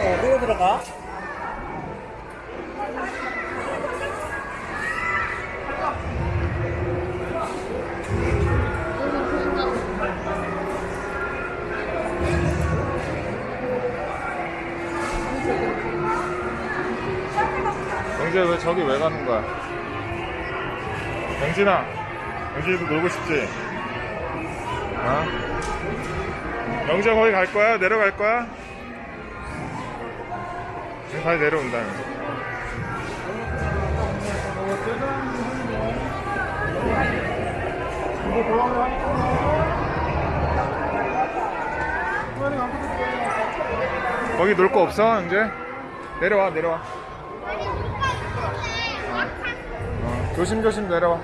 네, 어, 끌어 들어가. 영재 왜 저기 왜 가는 거야? 영진아, 영진이도 놀고 싶지? 어? 영재 거기 갈 거야? 내려갈 거야? 다시 내려온다. 거기 놀 거 없어, 영재? 내려와, 내려와. 어, 조심조심 내려와.